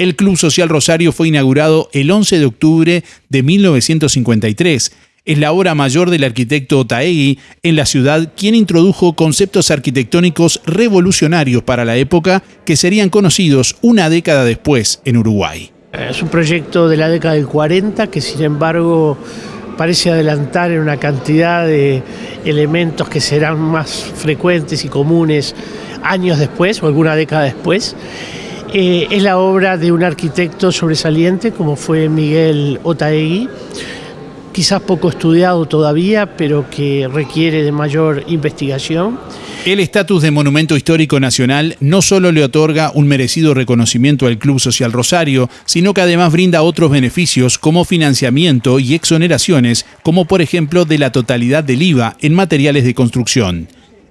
El Club Social Rosario fue inaugurado el 11 de octubre de 1953 es la obra mayor del arquitecto Otaegui en la ciudad, quien introdujo conceptos arquitectónicos revolucionarios para la época que serían conocidos una década después en Uruguay. Es un proyecto de la década del 40 que sin embargo parece adelantar en una cantidad de elementos que serán más frecuentes y comunes años después o alguna década después. Eh, es la obra de un arquitecto sobresaliente como fue Miguel Otaegui, quizás poco estudiado todavía, pero que requiere de mayor investigación. El estatus de Monumento Histórico Nacional no solo le otorga un merecido reconocimiento al Club Social Rosario, sino que además brinda otros beneficios como financiamiento y exoneraciones, como por ejemplo de la totalidad del IVA en materiales de construcción.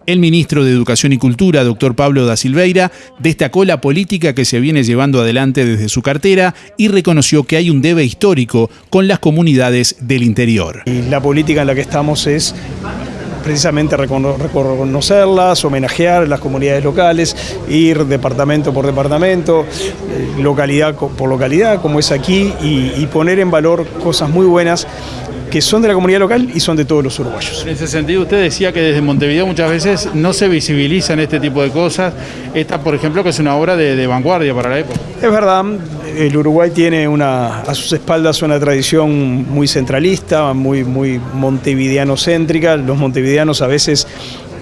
El ministro de Educación y Cultura, doctor Pablo da Silveira, destacó la política que se viene llevando adelante desde su cartera y reconoció que hay un debe histórico con las comunidades del interior. Y la política en la que estamos es precisamente reconocerlas, homenajear las comunidades locales, ir departamento por departamento, eh, localidad por localidad, como es aquí, y, y poner en valor cosas muy buenas que son de la comunidad local y son de todos los uruguayos. En ese sentido, usted decía que desde Montevideo muchas veces no se visibilizan este tipo de cosas. Esta, por ejemplo, que es una obra de, vanguardia para la época. Es verdad, el Uruguay tiene una, a sus espaldas una tradición muy centralista, muy, muy montevideano-céntrica. Los montevideanos a veces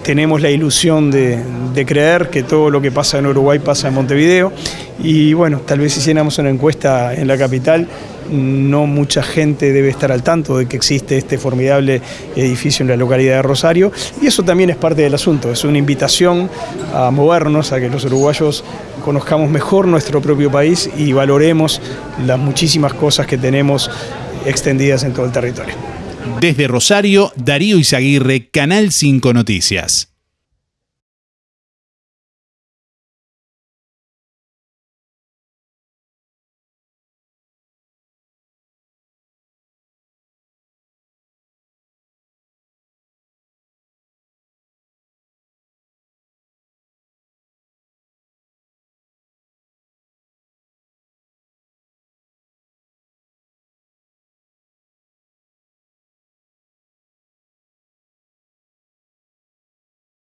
tenemos la ilusión de, de, creer que todo lo que pasa en Uruguay pasa en Montevideo y bueno, tal vez hiciéramos una encuesta en la capital no mucha gente debe estar al tanto de que existe este formidable edificio en la localidad de Rosario y eso también es parte del asunto, es una invitación a movernos, a que los uruguayos conozcamos mejor nuestro propio país y valoremos las muchísimas cosas que tenemos extendidas en todo el territorio. Desde Rosario, Darío Izaguirre, Canal 5 Noticias.